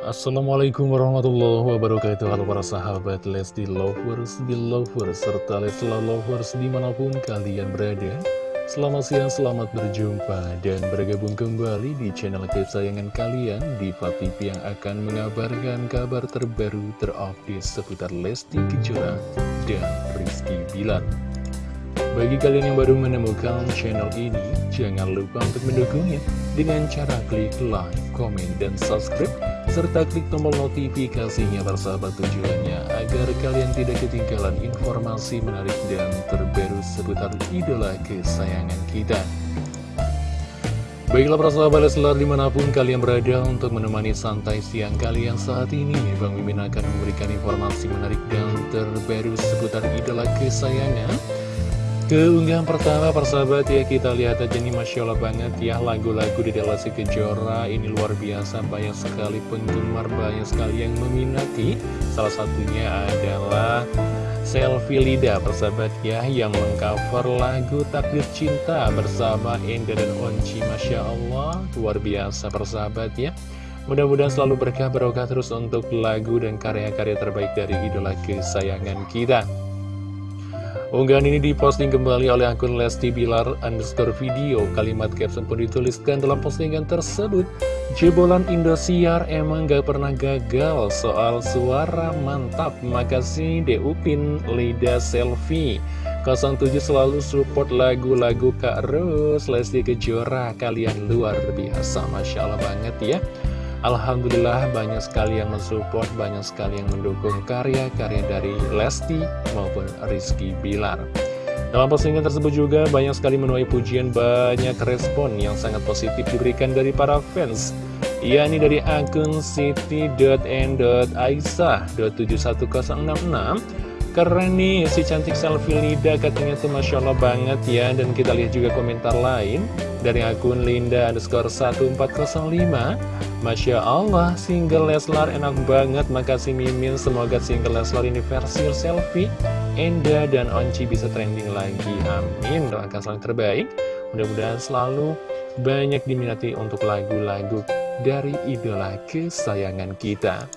Assalamualaikum warahmatullahi wabarakatuh. Halo para sahabat Lesti Lovers, Belovers, serta Lesla Lovers di mana pun kalian berada. Selamat siang, selamat berjumpa dan bergabung kembali di channel kesayangan kalian Diva TV yang akan mengabarkan kabar terbaru terupdate seputar Lesti Kejora dan Rizky Bilar bagi kalian yang baru menemukan channel ini, jangan lupa untuk mendukungnya dengan cara klik like, komen, dan subscribe, serta klik tombol notifikasinya bersahabat tujuannya agar kalian tidak ketinggalan informasi menarik dan terbaru seputar idola kesayangan kita. Baiklah para sahabat Leslar di mana pun kalian berada untuk menemani santai siang kalian saat ini Bang Mimin akan memberikan informasi menarik dan terbaru seputar idola kesayangan Keunggahan pertama persahabat ya kita lihat aja nih Masya Allah banget ya lagu-lagu di Lesti Kejora. Ini luar biasa banyak sekali penggemar banyak sekali yang meminati. Salah satunya adalah Selfie Lida persahabat ya yang mengcover lagu Takdir Cinta bersama Enda dan Onci Masya Allah. Luar biasa persahabat ya. Mudah-mudahan selalu berkah barokah terus untuk lagu dan karya-karya terbaik dari idola kesayangan kita Unggahan ini diposting kembali oleh akun Lesti Bilar underscore video. Kalimat caption pun dituliskan dalam postingan tersebut. Jebolan Indosiar emang gak pernah gagal soal suara mantap. Makasih Deupin Lida Selfie. 07 selalu support lagu-lagu Kak Ros, Lesti Kejora. Kalian luar biasa, Masya Allah banget ya. Alhamdulillah banyak sekali yang mensupport, banyak sekali yang mendukung karya-karya dari Lesti maupun Rizky Bilar. Dalam postingan tersebut juga banyak sekali menuai pujian, banyak respon yang sangat positif diberikan dari para fans. yakni dari akun city.n.aisyah.71066 Keren nih si cantik selfie Lida katanya tuh Masya Allah banget ya. Dan kita lihat juga komentar lain Dari akun Linda underscore 1405 Masya Allah single Leslar enak banget. Makasih Mimin semoga single Leslar ini versi selfie Enda dan Onci bisa trending lagi. Amin doakan selalu terbaik. Mudah-mudahan selalu banyak diminati untuk lagu-lagu dari idola kesayangan kita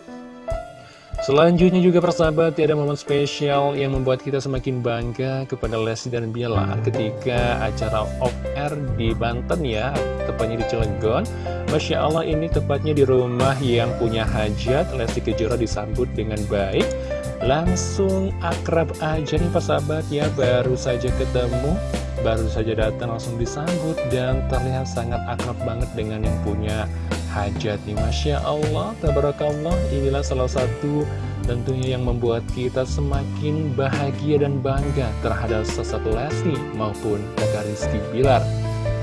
Selanjutnya juga persahabat, ada momen spesial yang membuat kita semakin bangga kepada Lesti dan Bilar ketika acara off-air di Banten ya, tepatnya di Cilegon. Masya Allah ini tepatnya di rumah yang punya hajat, Lesti Kejora disambut dengan baik. Langsung akrab aja nih persahabat ya, baru saja ketemu, baru saja datang langsung disambut dan terlihat sangat akrab banget dengan yang punya hajat nih Masya Allah, Tabarakallah. Inilah salah satu tentunya yang membuat kita semakin bahagia dan bangga terhadap sesatu Lesti maupun kakak Rizky Bilar.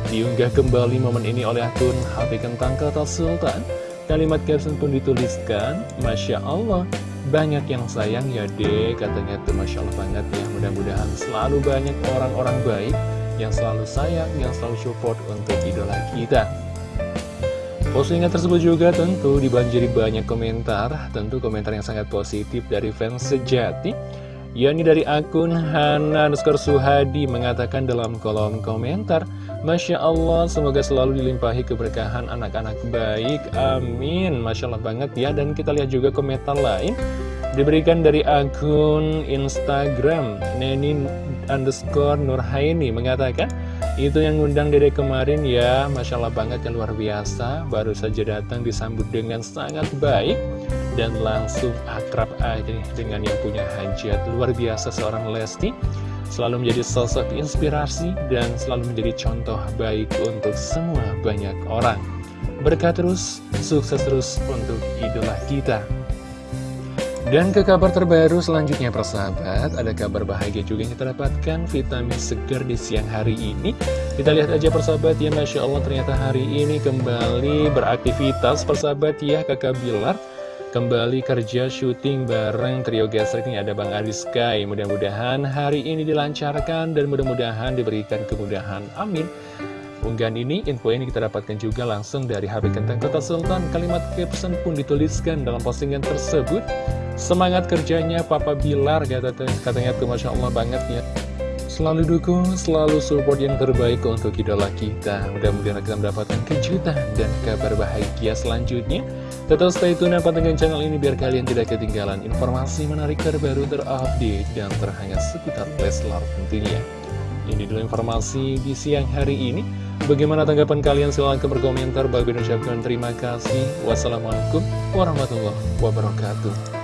Diunggah kembali momen ini oleh akun HP Kentang Kata Sultan. Kalimat caption pun dituliskan Masya Allah banyak yang sayang ya deh katanya tuh Masya Allah banget ya. Mudah-mudahan selalu banyak orang-orang baik yang selalu sayang, yang selalu support untuk idola kita Postingan tersebut juga tentu dibanjiri banyak komentar, tentu komentar yang sangat positif dari fans sejati, yakni dari akun Hana Nuskar Suhadi mengatakan dalam kolom komentar, Masya Allah, semoga selalu dilimpahi keberkahan anak-anak baik, amin, Masya Allah banget ya, dan kita lihat juga komentar lain, diberikan dari akun Instagram, Nenin underscore Nurhaini mengatakan, itu yang ngundang dede kemarin ya, Masya Allah banget yang luar biasa, baru saja datang disambut dengan sangat baik, dan langsung akrab aja dengan yang punya hajat. Luar biasa seorang Lesti, selalu menjadi sosok inspirasi dan selalu menjadi contoh baik untuk semua banyak orang. Berkah terus, sukses terus untuk idola kita. Dan ke kabar terbaru selanjutnya persahabat Ada kabar bahagia juga yang kita dapatkan Vitamin segar di siang hari ini. Kita lihat aja persahabat ya Masya Allah ternyata hari ini kembali beraktivitas persahabat ya kakak Bilar. Kembali kerja syuting bareng trio gesrek ini ada Bang Adi Sky. Mudah-mudahan hari ini dilancarkan dan mudah-mudahan diberikan kemudahan. Amin. Unggahan ini, info ini kita dapatkan juga langsung dari HP Kentang Kota Sultan. Kalimat caption pun dituliskan dalam postingan tersebut. Semangat kerjanya Papa Bilar, katanya, katanya tuh Masya Allah banget ya. selalu dukung, selalu support yang terbaik untuk idola kita. Mudah-mudahan kita mendapatkan kejutan dan kabar bahagia selanjutnya. Tetap stay tune dengan channel ini biar kalian tidak ketinggalan informasi menarik terbaru terupdate dan terhangat seputar Leslar tentunya. Ini dulu informasi di siang hari ini. Bagaimana tanggapan kalian? Silahkan berkomentar. Bagi ucapkan terima kasih. Wassalamualaikum warahmatullahi wabarakatuh.